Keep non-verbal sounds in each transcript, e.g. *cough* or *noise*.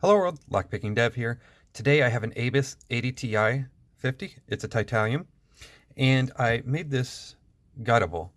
Hello world, Lockpicking Dev here. Today I have an Abus 80Ti 50. It's a titanium. And I made this guttable.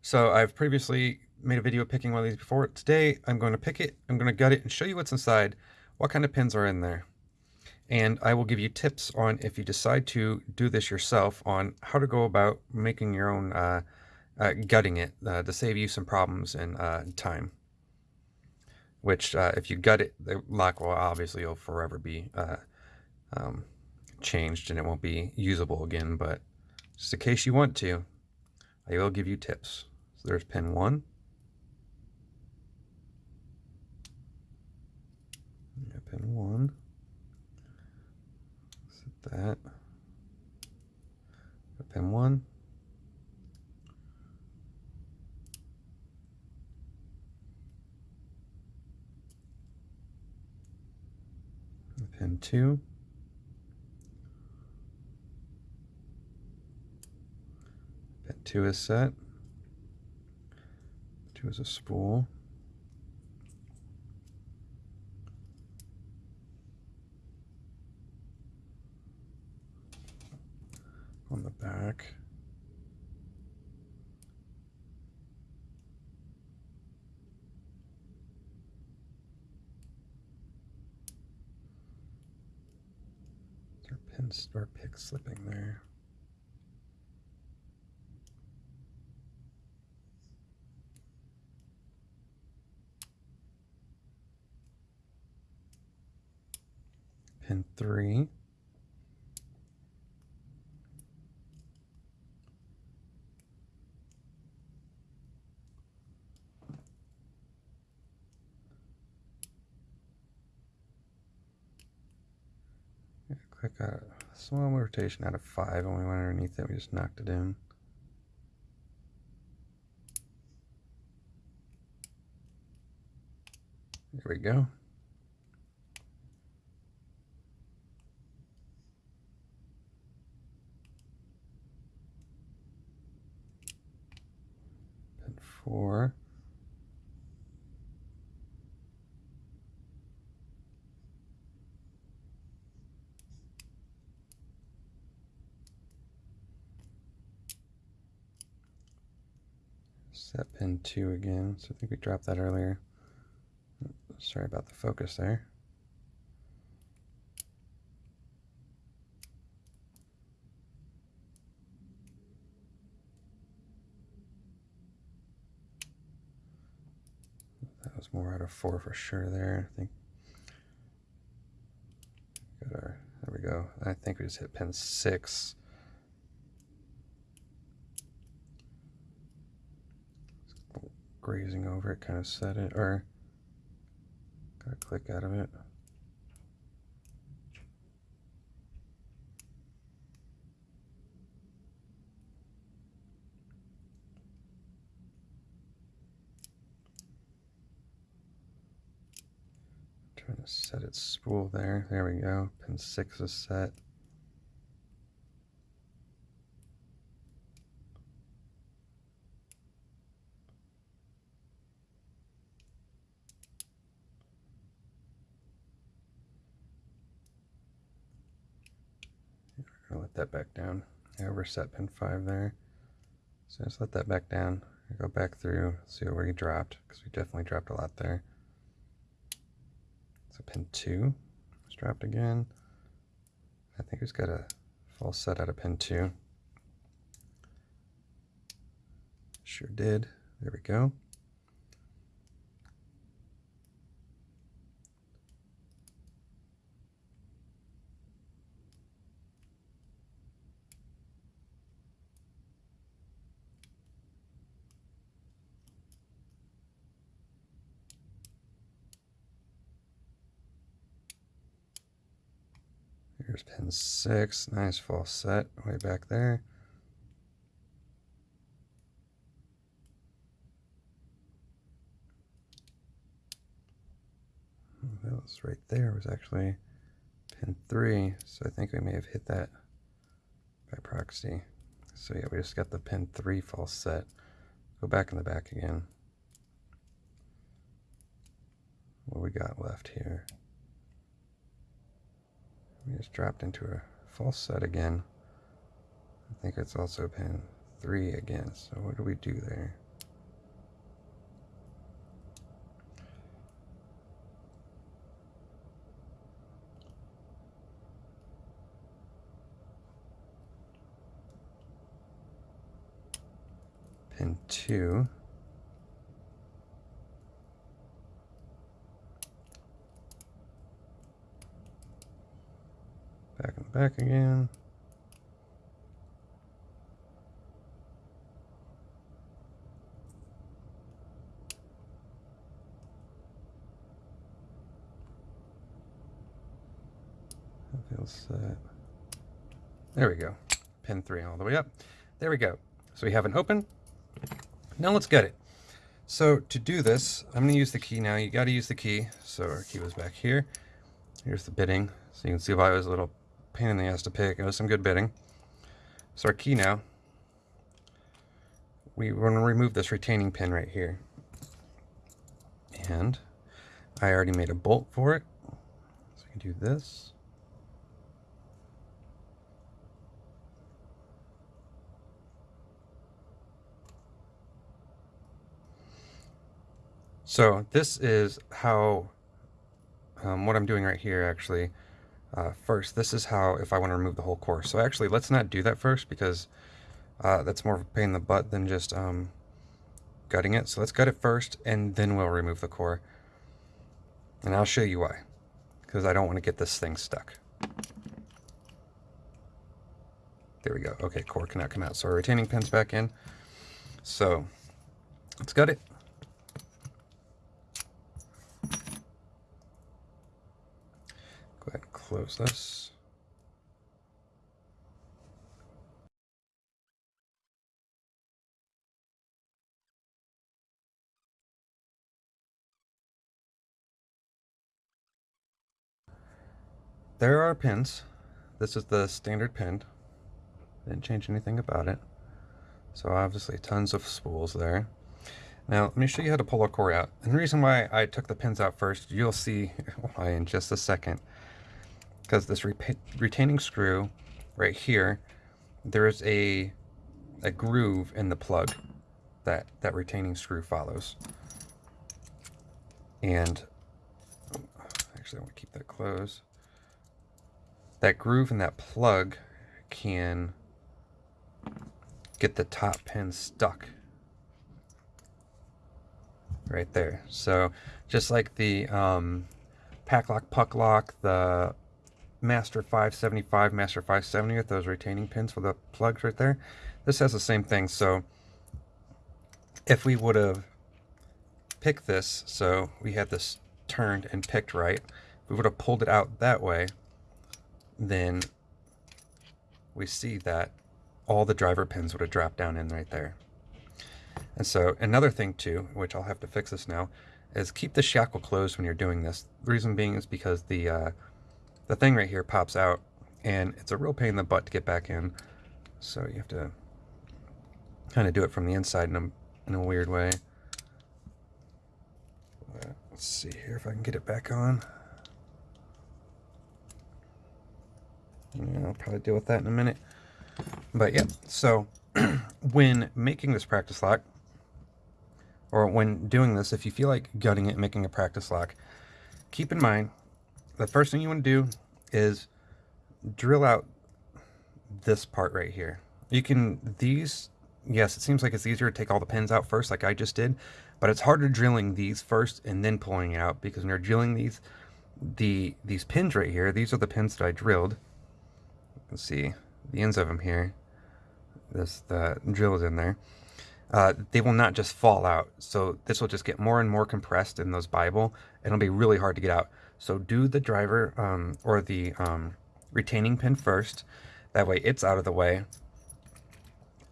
So I've previously made a video picking one of these before. Today I'm going to pick it, I'm going to gut it and show you what's inside, what kind of pins are in there. And I will give you tips on if you decide to do this yourself on how to go about making your own, uh, uh, gutting it uh, to save you some problems and uh, time which uh, if you gut it, the lock will obviously will forever be uh, um, changed and it won't be usable again. But just in case you want to, I will give you tips. So there's pin one. Pin one. Set that. Pin one. Pin 2. Pin 2 is set. 2 is a spool. On the back. Pin or pick slipping there. Pin three. Click a small rotation out of five and we went underneath it we just knocked it in. There we go. Pin four set pin 2 again. So I think we dropped that earlier. Sorry about the focus there. That was more out of 4 for sure there. I think. Got our, there we go. I think we just hit pin 6. Grazing over it kind of set it, or got a click out of it. Trying to set its spool there. There we go. Pin 6 is set. I'll let that back down. I overset pin 5 there. So just let that back down. I go back through, see where we dropped, because we definitely dropped a lot there. So pin 2 was dropped again. I think we've got a false set out of pin 2. Sure did. There we go. Here's pin six, nice false set way back there. That was right there, was actually pin three, so I think we may have hit that by proxy. So yeah, we just got the pin three false set. Go back in the back again. What we got left here? We just dropped into a false set again. I think it's also pin 3 again. So what do we do there? Pin 2. Back again. feels set. There we go. Pin 3 all the way up. There we go. So we have an open. Now let's get it. So to do this, I'm going to use the key now. You got to use the key. So our key was back here. Here's the bitting. So you can see why it was a little pain in the ass to pick. It was some good bitting. So our key now, we want to remove this retaining pin right here. And I already made a bolt for it. So I can do this. So this is how, um, what I'm doing right here actually, uh, first, this is how, if I want to remove the whole core. So actually, let's not do that first because uh, that's more of a pain in the butt than just um, gutting it. So let's gut it first and then we'll remove the core. And I'll show you why, because I don't want to get this thing stuck. There we go. Okay, core cannot come out. So our retaining pin's back in. So let's gut it. Go ahead and close this. There are pins. This is the standard pin. Didn't change anything about it. So obviously tons of spools there. Now, let me show you how to pull a core out. And the reason why I took the pins out first, you'll see *laughs* why in just a second because this re retaining screw right here, there's a, a groove in the plug that that retaining screw follows. And actually I want to keep that closed. That groove in that plug can get the top pin stuck right there. So just like the um, pack lock, puck lock, the Master 575, Master 570 with those retaining pins for the plugs right there. This has the same thing. So if we would have picked this, so we had this turned and picked right, we would have pulled it out that way, then we see that all the driver pins would have dropped down in right there. And so another thing too, which I'll have to fix this now, is keep the shackle closed when you're doing this. The reason being is because the uh, the thing right here pops out and it's a real pain in the butt to get back in. So you have to kind of do it from the inside in a, in a weird way. Let's see here if I can get it back on. Yeah, I'll probably deal with that in a minute. But yeah, so *clears throat* when making this practice lock, or when doing this, if you feel like gutting it making a practice lock, keep in mind the first thing you want to do is drill out this part right here. You can, these, yes, it seems like it's easier to take all the pins out first like I just did, but it's harder drilling these first and then pulling it out because when you're drilling these, the these pins right here, these are the pins that I drilled. You can see the ends of them here. This the drill is in there. Uh, they will not just fall out. So this will just get more and more compressed in those Bible. It'll be really hard to get out. So do the driver um, or the um, retaining pin first. That way it's out of the way.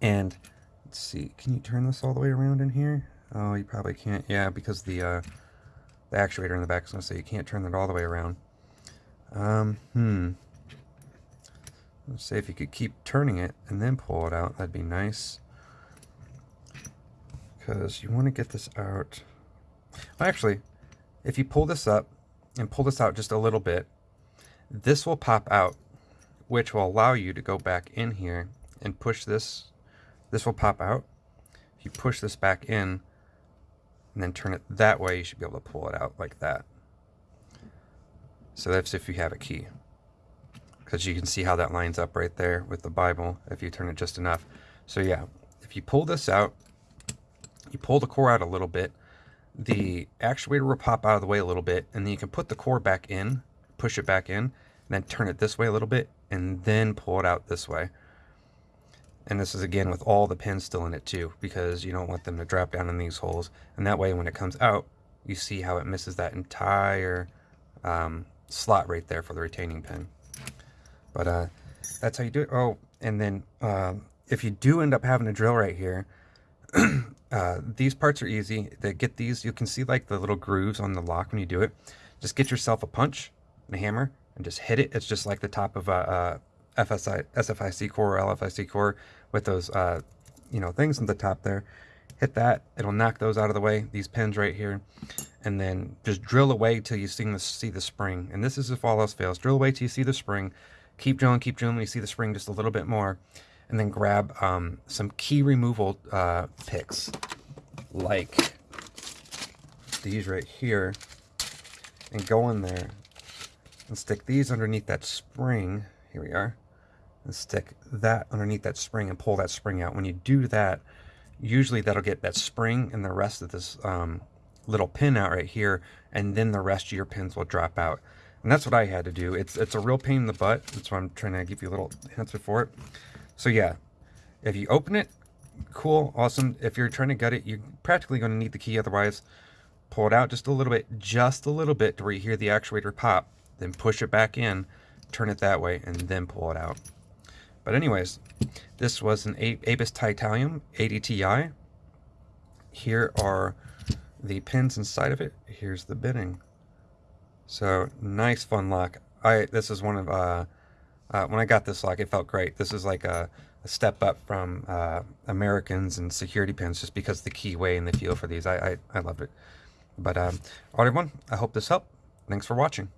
And let's see, can you turn this all the way around in here? Oh, you probably can't. Yeah, because the uh, the actuator in the back is going to say you can't turn it all the way around. Um, hmm. Let's say if you could keep turning it and then pull it out, that'd be nice. Because you want to get this out. Well, actually, if you pull this up and pull this out just a little bit, this will pop out, which will allow you to go back in here and push this. This will pop out. If you push this back in and then turn it that way, you should be able to pull it out like that. So that's if you have a key. Because you can see how that lines up right there with the Bible if you turn it just enough. So yeah, if you pull this out, you pull the core out a little bit, the actuator will pop out of the way a little bit, and then you can put the core back in, push it back in, and then turn it this way a little bit, and then pull it out this way. And this is again with all the pins still in it too, because you don't want them to drop down in these holes. And that way when it comes out, you see how it misses that entire um, slot right there for the retaining pin. But uh, that's how you do it. Oh, and then uh, if you do end up having a drill right here, *clears throat* uh, these parts are easy. To get these, you can see like the little grooves on the lock when you do it. Just get yourself a punch and a hammer and just hit it. It's just like the top of a, a FSI, SFIC core or LFIC core with those, uh, you know, things on the top there. Hit that. It'll knock those out of the way. These pins right here. And then just drill away till you see the, see the spring. And this is if all else fails. Drill away till you see the spring. Keep drilling, keep drilling. You see the spring just a little bit more and then grab um, some key removal uh, picks like these right here and go in there and stick these underneath that spring. Here we are. And stick that underneath that spring and pull that spring out. When you do that, usually that'll get that spring and the rest of this um, little pin out right here, and then the rest of your pins will drop out. And that's what I had to do. It's it's a real pain in the butt. That's why I'm trying to give you a little answer for it. So yeah, if you open it, cool, awesome. If you're trying to gut it, you're practically going to need the key. Otherwise, pull it out just a little bit, just a little bit to where you hear the actuator pop. Then push it back in, turn it that way, and then pull it out. But anyways, this was an Abus Titanium 80 Ti. Here are the pins inside of it. Here's the bitting. So nice fun lock. I this is one of uh uh, when I got this lock, it felt great. This is like a, a step up from uh, Americans and security pins just because the keyway and the feel for these. I, I, I loved it. But um, all right, everyone, I hope this helped. Thanks for watching.